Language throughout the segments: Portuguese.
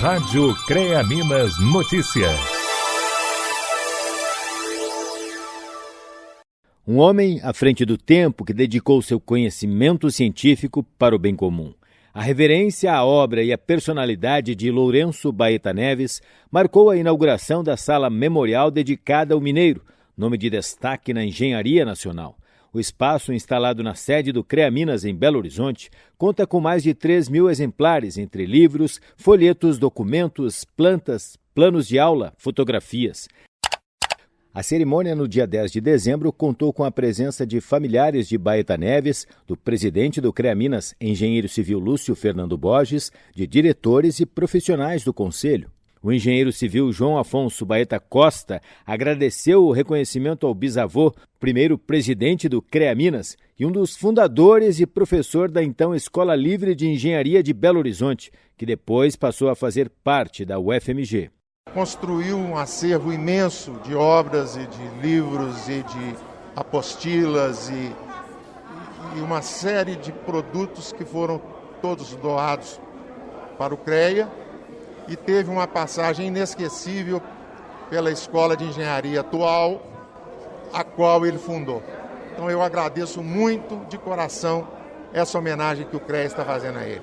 Rádio CREA Minas Notícias. Um homem à frente do tempo que dedicou seu conhecimento científico para o bem comum. A reverência à obra e à personalidade de Lourenço Baeta Neves marcou a inauguração da sala memorial dedicada ao mineiro, nome de destaque na engenharia nacional. O espaço, instalado na sede do CREA Minas, em Belo Horizonte, conta com mais de 3 mil exemplares, entre livros, folhetos, documentos, plantas, planos de aula, fotografias. A cerimônia no dia 10 de dezembro contou com a presença de familiares de Baeta Neves, do presidente do CREA Minas, engenheiro civil Lúcio Fernando Borges, de diretores e profissionais do conselho. O engenheiro civil João Afonso Baeta Costa agradeceu o reconhecimento ao bisavô, primeiro presidente do CREA Minas e um dos fundadores e professor da então Escola Livre de Engenharia de Belo Horizonte, que depois passou a fazer parte da UFMG. Construiu um acervo imenso de obras e de livros e de apostilas e, e uma série de produtos que foram todos doados para o CREA e teve uma passagem inesquecível pela Escola de Engenharia atual, a qual ele fundou. Então eu agradeço muito de coração essa homenagem que o CREA está fazendo a ele.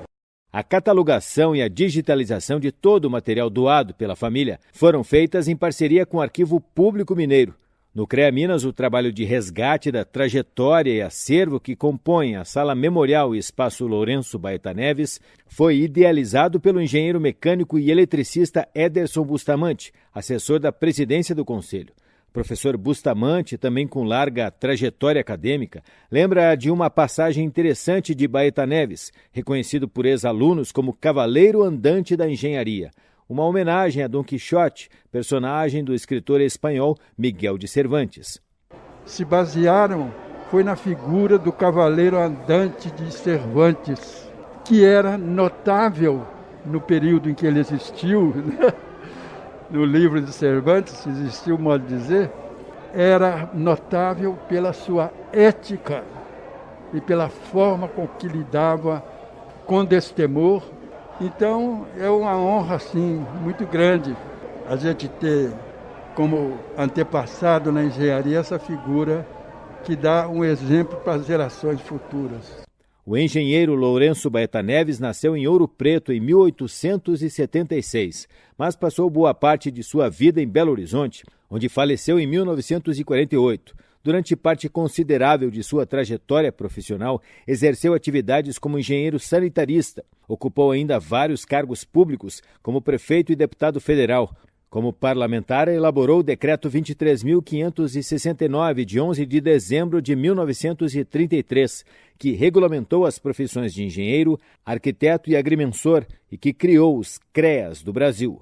A catalogação e a digitalização de todo o material doado pela família foram feitas em parceria com o Arquivo Público Mineiro, no CREA Minas, o trabalho de resgate da trajetória e acervo que compõem a Sala Memorial e Espaço Lourenço Baeta Neves foi idealizado pelo engenheiro mecânico e eletricista Ederson Bustamante, assessor da presidência do Conselho. Professor Bustamante, também com larga trajetória acadêmica, lembra de uma passagem interessante de Baeta Neves, reconhecido por ex-alunos como cavaleiro andante da engenharia uma homenagem a Dom Quixote, personagem do escritor espanhol Miguel de Cervantes. Se basearam foi na figura do cavaleiro andante de Cervantes, que era notável no período em que ele existiu, né? no livro de Cervantes, existiu modo de dizer, era notável pela sua ética e pela forma com que lidava com destemor então é uma honra assim muito grande a gente ter como antepassado na engenharia essa figura que dá um exemplo para as gerações futuras. O engenheiro Lourenço Baeta Neves nasceu em Ouro Preto em 1876, mas passou boa parte de sua vida em Belo Horizonte, onde faleceu em 1948. Durante parte considerável de sua trajetória profissional, exerceu atividades como engenheiro sanitarista. Ocupou ainda vários cargos públicos, como prefeito e deputado federal. Como parlamentar, elaborou o Decreto 23.569, de 11 de dezembro de 1933, que regulamentou as profissões de engenheiro, arquiteto e agrimensor e que criou os CREAS do Brasil.